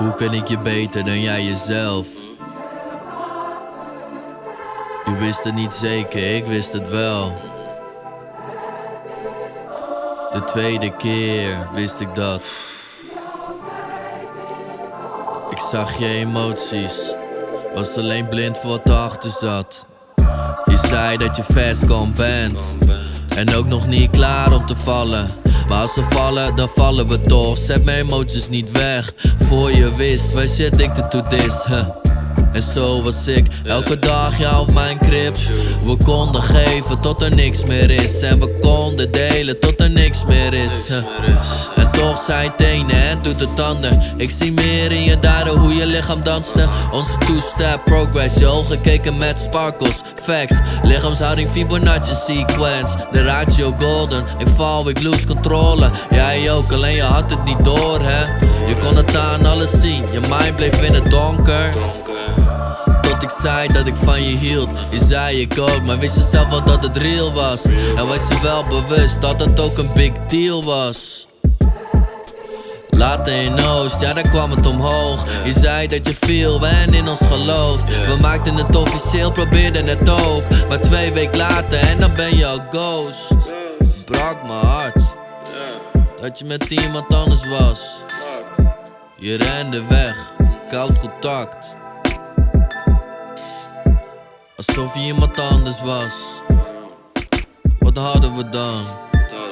Hoe kan ik je beter dan jij jezelf? Je wist het niet zeker, ik wist het wel. De tweede keer wist ik dat. Ik zag je emoties, was alleen blind voor wat erachter zat. Je zei dat je fast bent. En ook nog niet klaar om te vallen. Maar als we vallen, dan vallen we toch. Zet mijn emoties niet weg. Voor je wist, wij zit ik to this. En zo was ik, elke dag ja op mijn crib. We konden geven tot er niks meer is. En we konden delen tot er niks meer is. Toch zijn het ene en doet het ander. Ik zie meer in je daden hoe je lichaam danste. Onze two-step progress, je ogen keken met sparkles. Facts, lichaamshouding Fibonacci sequence. De ratio golden, ik val, ik lose controle. Jij ook, alleen je had het niet door hè. Je kon het aan alles zien, je mind bleef in het donker. Tot ik zei dat ik van je hield, je zei ik ook, maar wist je zelf wel dat het real was? En was je wel bewust dat het ook een big deal was? Later in Oost, ja daar kwam het omhoog. Je zei dat je viel en in ons gelooft We maakten het officieel, probeerden het ook. Maar twee weken later en dan ben je al ghost. Brak mijn hart. Dat je met iemand anders was. Je rende weg, koud contact. Alsof je iemand anders was. Wat hadden we dan?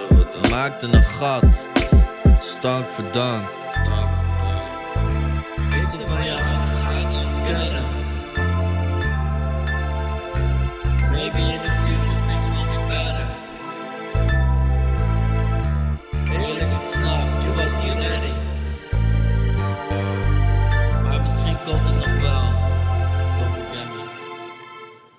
We maakten een gat dog for dog.